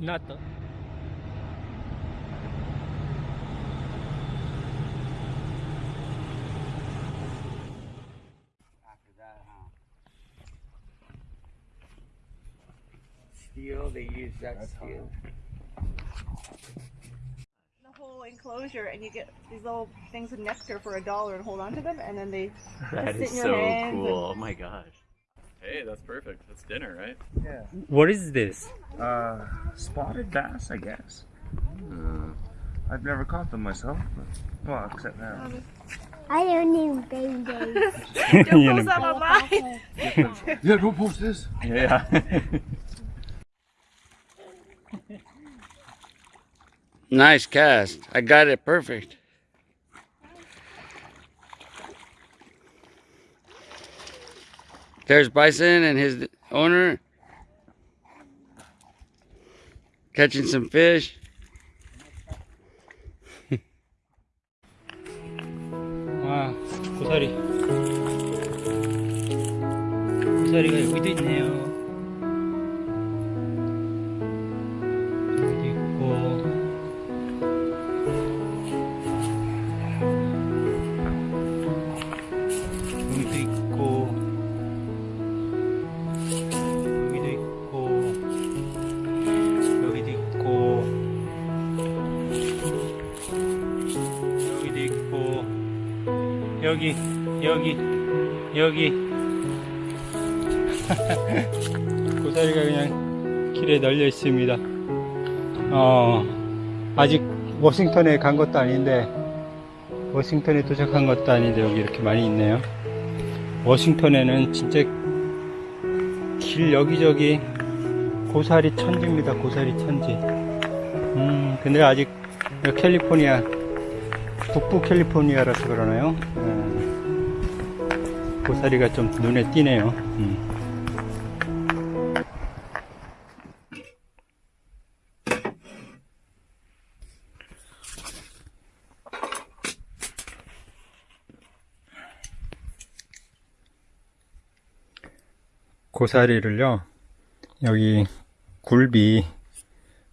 나왔 Steel, they use that steel. the whole enclosure and you get these little things of nectar for a dollar and hold on to them and then they That sit is in your so hands cool. Oh my gosh. Hey, that's perfect. That's dinner, right? Yeah. What is this? Uh, spotted bass, I guess. I've never caught them myself, but, well, except now. I don't need babies. 얘는 Some of mine. Yeah, don't post this. Yeah. Nice cast. I got it perfect. There's Bison and his owner catching some fish. 와, 고사리. 고사리가 여기도 있네요. 여기 여기 여기. 고사리가 그냥 길에 널려 있습니다. 어 아직 워싱턴에 간 것도 아닌데 워싱턴에 도착한 것도 아닌데 여기 이렇게 많이 있네요. 워싱턴에는 진짜 길 여기저기 고사리 천지입니다. 고사리 천지. 음 근데 아직 캘리포니아 북부 캘리포니아라서 그러나요? 음, 고사리가 좀 눈에 띄네요. 음. 고사리를요, 여기 굴비,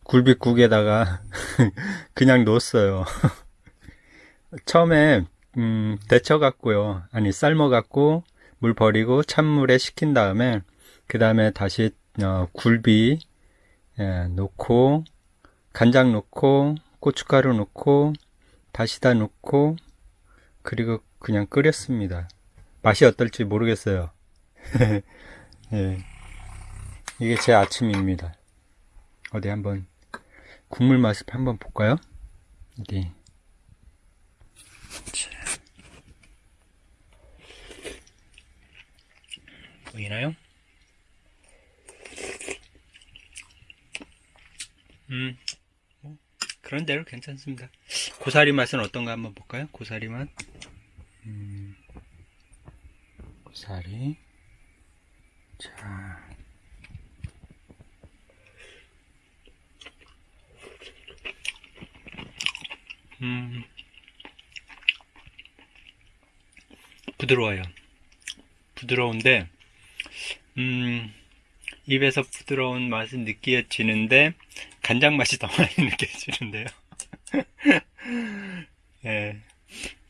굴비국에다가 그냥 놓았어요. 처음에 음, 데쳐 갖고요. 아니 삶아 갖고 물 버리고 찬물에 식힌 다음에 그 다음에 다시 어, 굴비 예, 넣고 간장 넣고 고춧가루 넣고 다시다 넣고 그리고 그냥 끓였습니다. 맛이 어떨지 모르겠어요. 예. 이게 제 아침입니다. 어디 한번 국물 맛을 한번 볼까요? 어디 보이나요? 음, 뭐, 그런 대로 괜찮습니다. 고사리 맛은 어떤가 한번 볼까요? 고사리 맛. 음, 고사리. 자. 음, 부드러워요. 부드러운데, 음, 입에서 부드러운 맛은 느껴지는데, 간장 맛이 더 많이 느껴지는데요. 예.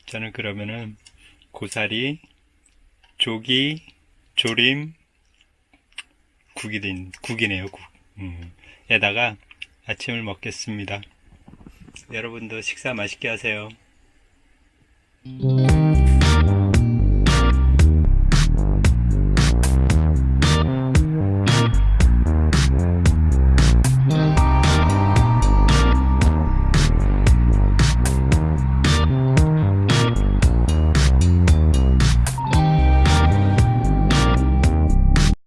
저는 그러면은, 고사리, 조기, 조림, 국이 된, 국이네요, 국. 음, 에다가 아침을 먹겠습니다. 여러분도 식사 맛있게 하세요. 음.